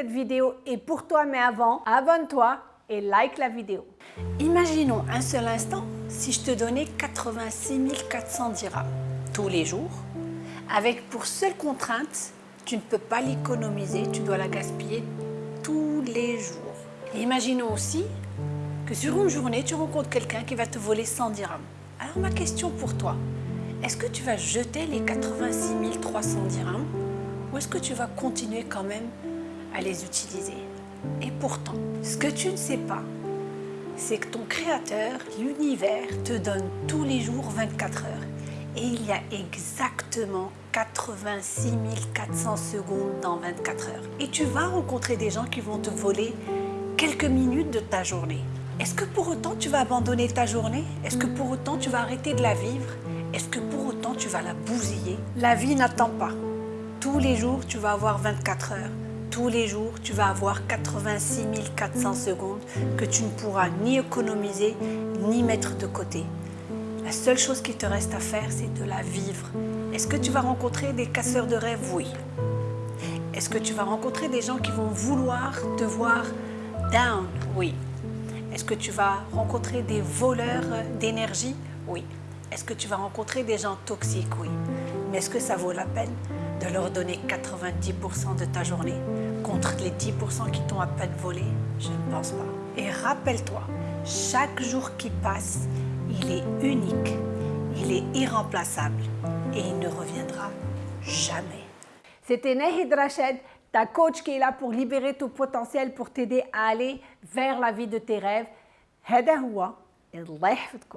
Cette vidéo est pour toi, mais avant, abonne-toi et like la vidéo. Imaginons un seul instant si je te donnais 86 400 dirhams tous les jours, avec pour seule contrainte, tu ne peux pas l'économiser, tu dois la gaspiller tous les jours. imaginons aussi que sur une journée, tu rencontres quelqu'un qui va te voler 100 dirhams. Alors ma question pour toi, est-ce que tu vas jeter les 86 300 dirhams ou est-ce que tu vas continuer quand même à les utiliser Et pourtant, ce que tu ne sais pas, c'est que ton créateur, l'univers, te donne tous les jours 24 heures. Et il y a exactement 86 400 secondes dans 24 heures. Et tu vas rencontrer des gens qui vont te voler quelques minutes de ta journée. Est-ce que pour autant tu vas abandonner ta journée? Est-ce que pour autant tu vas arrêter de la vivre? Est-ce que pour autant tu vas la bousiller? La vie n'attend pas. Tous les jours, tu vas avoir 24 heures. Tous les jours, tu vas avoir 86 400 secondes que tu ne pourras ni économiser, ni mettre de côté. La seule chose qui te reste à faire, c'est de la vivre. Est-ce que tu vas rencontrer des casseurs de rêves? Oui. Est-ce que tu vas rencontrer des gens qui vont vouloir te voir down? Oui. Est-ce que tu vas rencontrer des voleurs d'énergie? Oui. Est-ce que tu vas rencontrer des gens toxiques? Oui. Mais est-ce que ça vaut la peine? de leur donner 90% de ta journée contre les 10% qui t'ont à peine volé Je ne pense pas. Et rappelle-toi, chaque jour qui passe, il est unique, il est irremplaçable et il ne reviendra jamais. C'était Nahid Rached, ta coach qui est là pour libérer ton potentiel, pour t'aider à aller vers la vie de tes rêves. هذا هو الله يحفظكم